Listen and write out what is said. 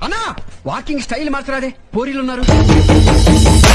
అన్నా walking style మార్చరాదే పోరీలు ఉన్నారు